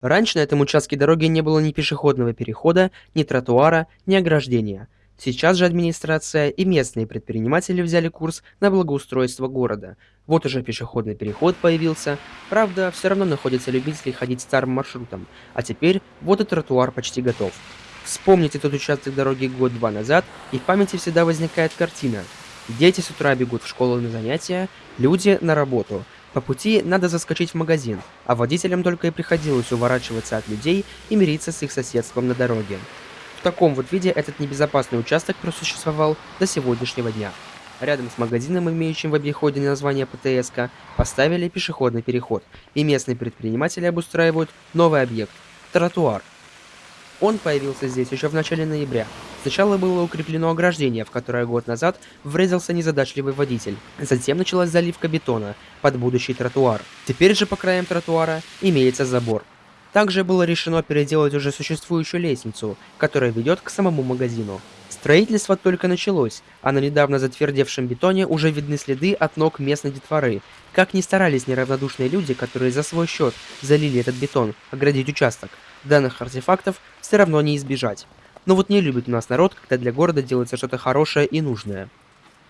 Раньше на этом участке дороги не было ни пешеходного перехода, ни тротуара, ни ограждения. Сейчас же администрация и местные предприниматели взяли курс на благоустройство города. Вот уже пешеходный переход появился, правда, все равно находятся любители ходить старым маршрутом, а теперь вот и тротуар почти готов. Вспомните тот участок дороги год-два назад, и в памяти всегда возникает картина. Дети с утра бегут в школу на занятия, люди на работу – по пути надо заскочить в магазин, а водителям только и приходилось уворачиваться от людей и мириться с их соседством на дороге. В таком вот виде этот небезопасный участок просуществовал до сегодняшнего дня. Рядом с магазином, имеющим в обиходе название ПТСК, поставили пешеходный переход, и местные предприниматели обустраивают новый объект – тротуар – он появился здесь еще в начале ноября. Сначала было укреплено ограждение, в которое год назад врезался незадачливый водитель. Затем началась заливка бетона под будущий тротуар. Теперь же по краям тротуара имеется забор. Также было решено переделать уже существующую лестницу, которая ведет к самому магазину. Строительство только началось, а на недавно затвердевшем бетоне уже видны следы от ног местной детворы. Как ни старались неравнодушные люди, которые за свой счет залили этот бетон, оградить участок, данных артефактов все равно не избежать. Но вот не любит у нас народ, когда для города делается что-то хорошее и нужное.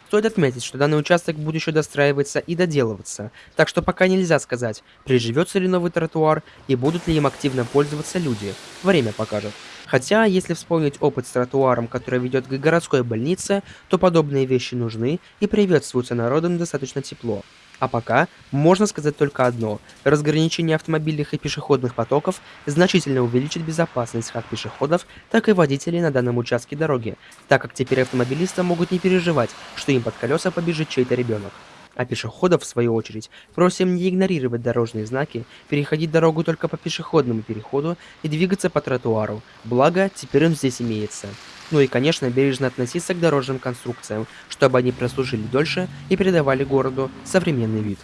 Стоит отметить, что данный участок будет еще достраиваться и доделываться, так что пока нельзя сказать, приживется ли новый тротуар и будут ли им активно пользоваться люди. Время покажет. Хотя, если вспомнить опыт с тротуаром, который ведет к городской больнице, то подобные вещи нужны и приветствуются народом достаточно тепло. А пока можно сказать только одно. Разграничение автомобильных и пешеходных потоков значительно увеличит безопасность как пешеходов, так и водителей на данном участке дороги, так как теперь автомобилисты могут не переживать, что им под колеса побежит чей-то ребенок. А пешеходов, в свою очередь, просим не игнорировать дорожные знаки, переходить дорогу только по пешеходному переходу и двигаться по тротуару, благо теперь он здесь имеется. Ну и, конечно, бережно относиться к дорожным конструкциям, чтобы они прослужили дольше и придавали городу современный вид.